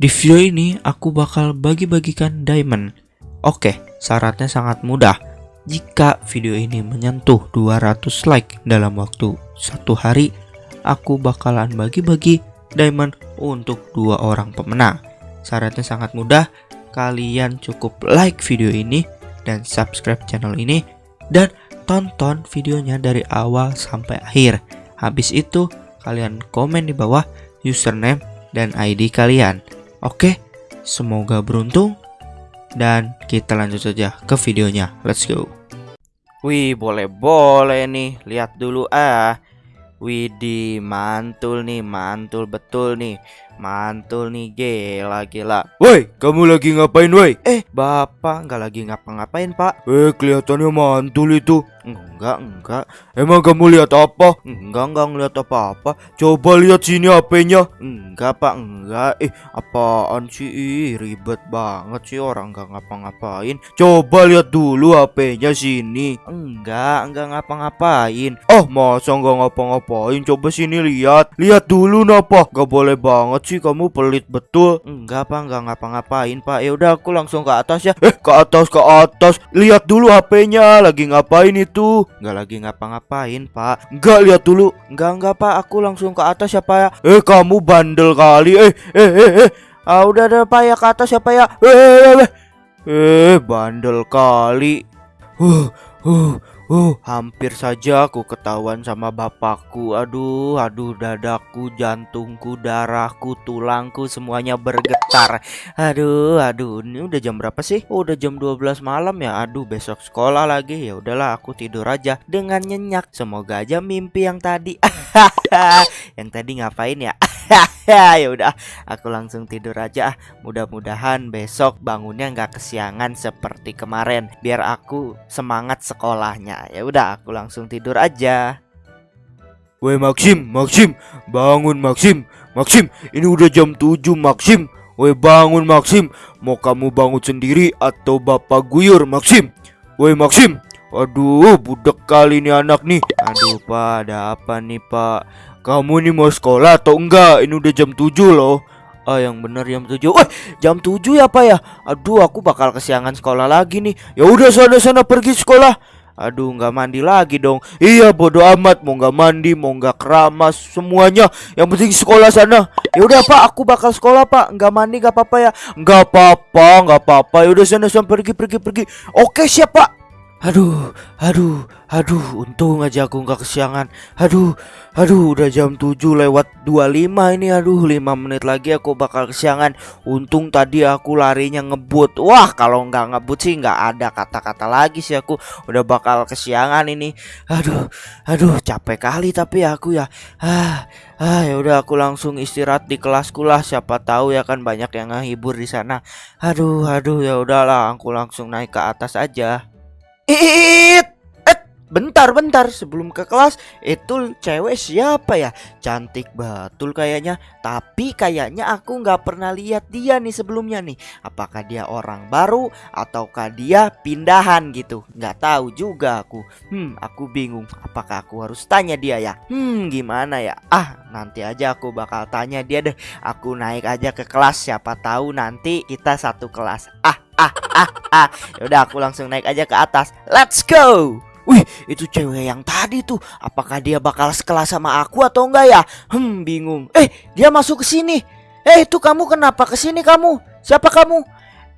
Di video ini aku bakal bagi-bagikan diamond. Oke, syaratnya sangat mudah. Jika video ini menyentuh 200 like dalam waktu satu hari, aku bakalan bagi-bagi diamond untuk dua orang pemenang. Syaratnya sangat mudah. Kalian cukup like video ini dan subscribe channel ini dan tonton videonya dari awal sampai akhir. Habis itu, kalian komen di bawah username dan ID kalian. Oke, semoga beruntung dan kita lanjut saja ke videonya. Let's go. Wih, boleh-boleh nih. Lihat dulu ah. Widih, mantul nih, mantul betul nih. Mantul nih, gila gila. Woi, kamu lagi ngapain woi? Eh, Bapak nggak lagi ngapa-ngapain, Pak? Eh, kelihatannya mantul itu. Enggak, enggak. Emang kamu lihat apa? Enggak, enggak ngeliat apa-apa. Coba lihat sini HP-nya. Enggak, Pak, enggak. Eh, apaan sih? Ih, ribet banget sih orang nggak ngapa-ngapain. Coba lihat dulu HP-nya sini. Enggak, enggak ngapa-ngapain. Oh, masa nggak ngapa-ngapain? Coba sini lihat. Lihat dulu napa? Gak boleh banget sih kamu pelit betul. Enggak, Pak, enggak ngapa-ngapain, Pak. Ya udah aku langsung ke atas ya. Eh, ke atas ke atas. Lihat dulu HP-nya. Lagi ngapain itu? Enggak lagi ngapa-ngapain, Pak. Enggak lihat dulu. Enggak, enggak, Pak. Aku langsung ke atas ya, Pak ya. Eh, kamu bandel kali. Eh, eh, eh, eh. Ah, udah ada Pak ya ke atas ya, Pak ya. Eh, eh, eh. Eh, bandel kali. Uh, uh, uh, hampir saja aku ketahuan sama bapakku. Aduh, aduh, dadaku, jantungku, darahku, tulangku semuanya bergetar. Aduh, aduh, ini udah jam berapa sih? Oh, udah jam 12 malam ya. Aduh, besok sekolah lagi. Ya udahlah, aku tidur aja dengan nyenyak. Semoga aja mimpi yang tadi. yang tadi ngapain ya? ya udah, aku langsung tidur aja. ah. Mudah-mudahan besok bangunnya nggak kesiangan seperti kemarin. Biar aku semangat sekolahnya. Ya udah, aku langsung tidur aja. Woi Maxim, Maxim, bangun Maxim, Maxim, ini udah jam 7 Maxim. Woi bangun Maxim, mau kamu bangun sendiri atau bapak guyur Maxim? Woi Maxim, aduh budak kali ini anak nih. Aduh, Pak, ada apa nih, Pak? Kamu nih mau sekolah atau enggak? Ini udah jam 7 loh. Ah, yang bener jam 7. Wah, jam 7 ya, Pak ya? Aduh, aku bakal kesiangan sekolah lagi nih. Ya udah sana-sana pergi sekolah. Aduh, nggak mandi lagi dong. Iya bodo amat mau nggak mandi mau nggak keramas semuanya yang penting sekolah sana Ya udah, Pak, aku bakal sekolah, Pak. Nggak mandi nggak apa-apa ya. nggak apa-apa nggak apa-apa ya udah sana sana pergi pergi pergi Oke, siap, Pak. Aduh, aduh, aduh, untung aja aku nggak kesiangan. Aduh, aduh, udah jam 7 lewat 25 ini. Aduh, 5 menit lagi aku bakal kesiangan. Untung tadi aku larinya ngebut. Wah, kalau nggak ngebut sih nggak ada kata-kata lagi sih aku udah bakal kesiangan ini. Aduh, aduh, capek kali tapi aku ya. Ah, ah, ya udah aku langsung istirahat di kelasku lah. Siapa tahu ya kan banyak yang ngehibur di sana. Aduh, aduh, ya udahlah, aku langsung naik ke atas aja. It, eh, bentar, bentar. Sebelum ke kelas, itu cewek siapa ya? Cantik betul kayaknya. Tapi kayaknya aku nggak pernah lihat dia nih sebelumnya nih. Apakah dia orang baru ataukah dia pindahan gitu? Nggak tahu juga aku. Hmm, aku bingung. Apakah aku harus tanya dia ya? Hmm, gimana ya? Ah, nanti aja aku bakal tanya dia deh. Aku naik aja ke kelas. Siapa tahu nanti kita satu kelas. Ah, ah, ah, ah. Yaudah aku langsung naik aja ke atas. Let's go. Wih, itu cewek yang tadi tuh. Apakah dia bakal sekelas sama aku atau enggak ya? Hmm, bingung. Eh, dia masuk ke sini. Eh, itu kamu kenapa ke sini kamu? Siapa kamu?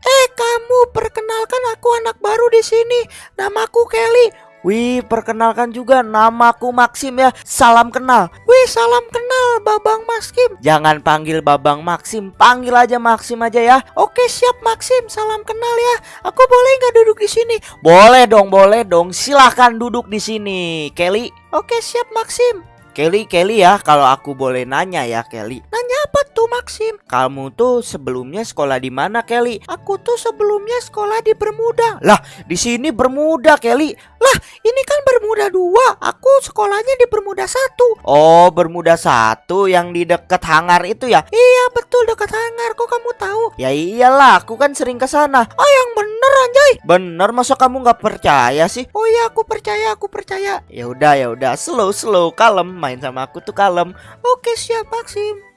Eh, kamu perkenalkan aku anak baru di sini. Namaku Kelly. Wih, perkenalkan juga namaku Maxim ya. Salam kenal. Wih, salam kenal Babang Maxim. Jangan panggil Babang Maxim, panggil aja Maxim aja ya. Oke, siap Maxim. Salam kenal ya. Aku boleh nggak duduk di sini? Boleh dong, boleh dong. Silahkan duduk di sini, Kelly. Oke, siap Maxim. Kelly, Kelly ya, kalau aku boleh nanya ya, Kelly. Nanya apa tuh, Maxim? Kamu tuh sebelumnya sekolah di mana, Kelly? Aku tuh sebelumnya sekolah di Bermuda. Lah, di sini Bermuda, Kelly. Lah, ini kan Bermuda dua. Aku sekolahnya di Bermuda satu. Oh, Bermuda satu yang di dekat hangar itu ya? Iya, betul dekat hangar. Kok kamu tahu? Ya iyalah, aku kan sering ke sana. Oh, yang bener anjay. Bener, masa kamu nggak percaya sih? Oh iya, aku percaya, aku percaya. Ya udah, ya udah, slow, slow, kalem. Main sama aku tuh kalem. Oke, siap, Maxim.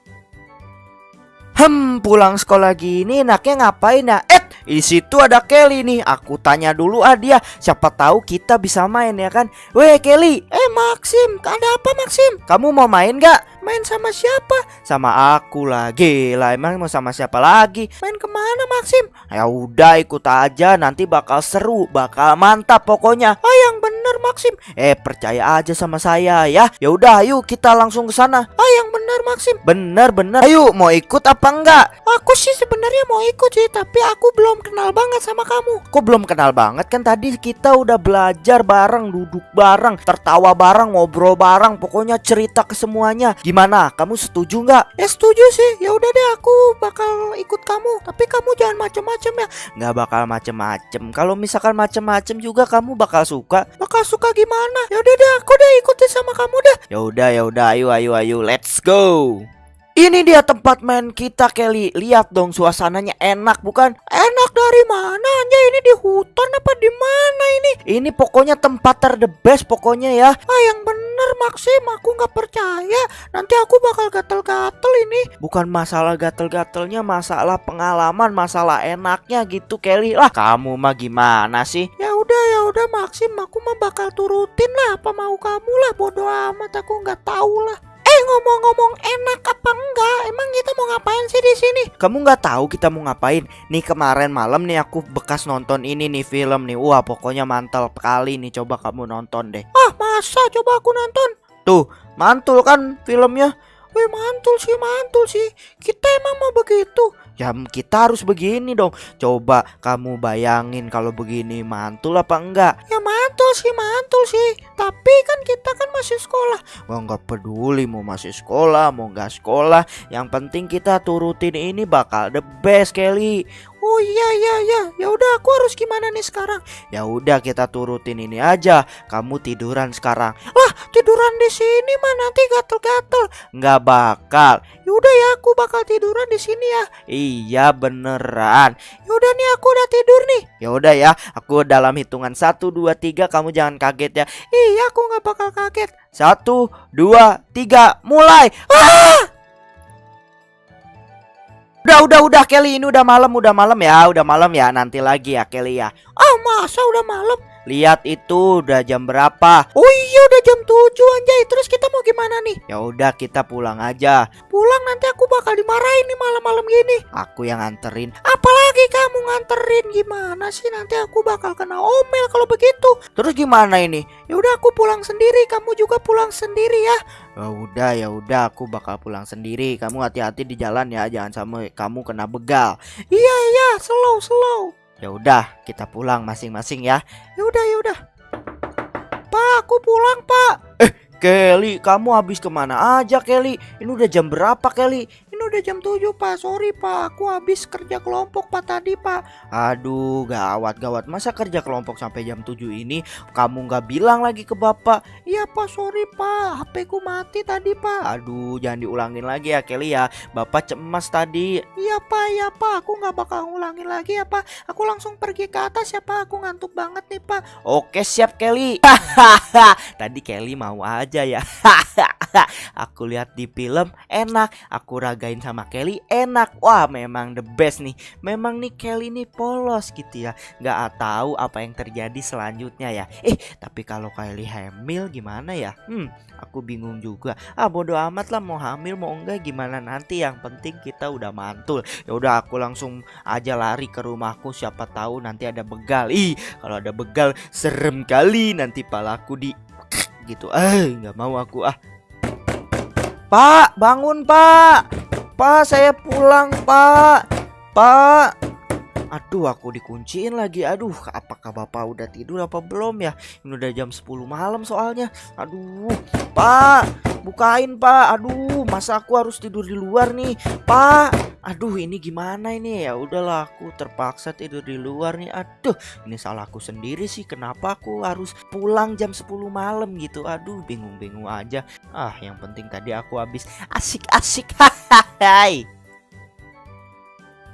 Hmm, pulang sekolah gini enaknya ngapain ya? Eh, di situ ada Kelly nih. Aku tanya dulu ah dia. Siapa tahu kita bisa main ya kan? Weh Kelly, eh Maxim, ada apa Maxim? Kamu mau main gak? Main sama siapa? Sama aku lah. Gila, emang mau sama siapa lagi? Main ke mana Maxim? Ya udah ikut aja, nanti bakal seru, bakal mantap pokoknya. Ah yang bener Maxim. Eh percaya aja sama saya ya. Ya udah, ayo kita langsung ke sana. Ah yang bener Maxim. Bener bener. Ayo mau ikut apa enggak? Aku sih sebenarnya mau ikut sih, tapi aku belum kenal banget sama kamu. Kok belum kenal banget kan tadi kita udah belajar bareng, duduk bareng, tertawa bareng, ngobrol bareng, pokoknya cerita ke semuanya. Gimana? Kamu setuju nggak? Ya setuju sih. Ya udah deh, aku bakal ikut kamu. Tapi kamu jangan macem-macem ya. Nggak bakal macem-macem. Kalau misalkan macem-macem juga kamu bakal suka. Bakal suka gimana? Ya udah deh, aku deh ikutin sama kamu deh. Ya udah, ya udah. Ayo, ayo, ayo. Let's go. Ini dia tempat main kita Kelly Lihat dong suasananya enak bukan? Enak dari mana aja ini di hutan apa di mana ini? Ini pokoknya tempat ter the best pokoknya ya Ah yang bener Maxim aku nggak percaya Nanti aku bakal gatel-gatel ini Bukan masalah gatel-gatelnya masalah pengalaman masalah enaknya gitu Kelly Lah kamu mah gimana sih? Ya udah Maxim aku mah bakal turutin lah apa mau kamu lah bodo amat aku nggak tahu lah Eh ngomong-ngomong enak apa enggak? Emang kita mau ngapain sih di sini? Kamu nggak tahu kita mau ngapain? Nih kemarin malam nih aku bekas nonton ini nih film nih. Wah pokoknya mantel kali nih. Coba kamu nonton deh. Ah masa? Coba aku nonton. Tuh mantul kan filmnya? Wih mantul sih mantul sih. Kita emang mau begitu. Ya kita harus begini dong. Coba kamu bayangin kalau begini mantul apa enggak? Ya mantul sih mantul sih. Tapi kan kita kan masih sekolah. Wah nggak peduli mau masih sekolah mau nggak sekolah. Yang penting kita turutin ini bakal the best Kelly. Oh iya iya iya. Ya udah aku harus gimana nih sekarang? Ya udah kita turutin ini aja. Kamu tiduran sekarang. Lah tiduran di sini mah nanti gatel-gatel. Nggak bakal. Ya udah ya aku bakal tiduran di sini ya. Iya beneran. Ya udah nih aku udah tidur nih. Ya udah ya. Aku dalam hitungan 1 2 3 kamu jangan kaget ya. Iya aku nggak bakal kaget. Satu, dua, tiga, mulai. Ah! Udah, udah, udah Kelly, ini udah malam, udah malam ya, udah malam ya, nanti lagi ya Kelly ya. Ah, masa udah malam? Lihat itu udah jam berapa? Oh iya udah jam 7 nih? Ya udah kita pulang aja. Pulang nanti aku bakal dimarahin nih malam-malam gini. Aku yang nganterin. Apalagi kamu nganterin gimana sih? Nanti aku bakal kena omel kalau begitu. Terus gimana ini? Ya udah aku pulang sendiri, kamu juga pulang sendiri ya. Ya udah ya udah aku bakal pulang sendiri. Kamu hati-hati di jalan ya, jangan sampai kamu kena begal. Iya iya, slow slow. Ya udah, kita pulang masing-masing ya. Ya udah ya udah. Pak, aku pulang pak. Kelly, kamu habis ke mana aja Kelly? Ini udah jam berapa Kelly? Ini udah jam 7 pak, sorry pak. Aku habis kerja kelompok pak tadi pak. Aduh gawat gawat Masa kerja kelompok sampai jam 7 ini Kamu nggak bilang lagi ke bapak? Iya pak. Sorry pak. HP ku mati tadi pak. Aduh jangan diulangin lagi ya Kelly ya. Bapak cemas tadi. Iya pak. Iya pak. Aku nggak bakal ngulangin lagi ya pak. Aku langsung pergi ke atas ya pak. Aku ngantuk banget nih pak. Oke siap Kelly. Tadi Kelly mau aja ya Aku lihat di film enak. Aku ragain sama Kelly enak. Wah memang the best nih. Memang nih Kelly nih polos gitu ya. Gak tahu apa yang terjadi selanjutnya ya. Eh tapi kalau Kelly hamil gimana ya? Hmm aku bingung juga. Ah bodo amat lah mau hamil mau enggak gimana nanti? Yang penting kita udah mantul. Ya udah aku langsung aja lari ke rumahku. Siapa tahu nanti ada begal. Ih kalau ada begal serem kali Nanti palaku di gitu. Eh nggak mau aku. Ah Pak bangun pak. Pak saya pulang pak. Pak. Aduh aku dikunciin lagi. Aduh apakah bapak udah tidur apa belum ya? Ini udah jam 10 malam soalnya. Aduh Pak. Bukain pak. Aduh masa aku harus tidur di luar nih? Pak Aduh ini gimana ini? Ya udahlah aku terpaksa tidur di luar nih. Aduh ini salahku sendiri sih. Kenapa aku harus pulang jam 10 malam gitu? Aduh bingung-bingung aja. Ah yang penting tadi aku habis. Asik-asik. Hai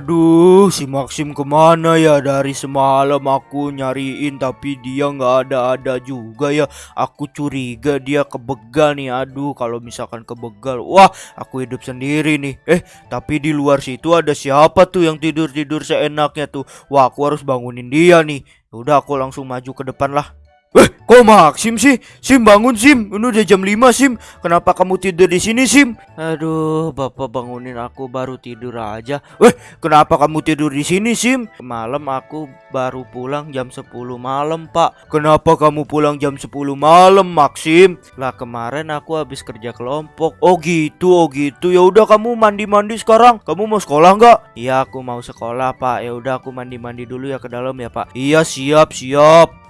Aduh, si Maxim ke mana ya? Dari semalam aku nyariin tapi dia nggak ada-ada juga ya. Aku curiga dia ke begal nih. Aduh, kalau misalkan ke begal, wah, aku hidup sendiri nih. Eh, tapi di luar situ ada siapa tuh yang tidur-tidur seenaknya tuh? Wah, aku harus bangunin dia nih. Udah, aku langsung maju ke depan lah. Eh, kok Maxim sih? Sim bangun Sim. Ini udah jam 5 Sim. Kenapa kamu tidur di sini Sim? Aduh, bapak bangunin aku baru tidur aja. Kenapa kamu tidur di sini Sim? Malam aku baru pulang jam 10 malam, Pak. Kenapa kamu pulang jam 10 malam Maxim? Lah kemarin aku habis kerja kelompok. Oh gitu, oh gitu. Ya udah kamu mandi-mandi sekarang. Kamu mau sekolah nggak? Iya, aku mau sekolah, Pak. Ya udah aku mandi-mandi dulu ya ke dalam ya, Pak. Iya, siap, siap.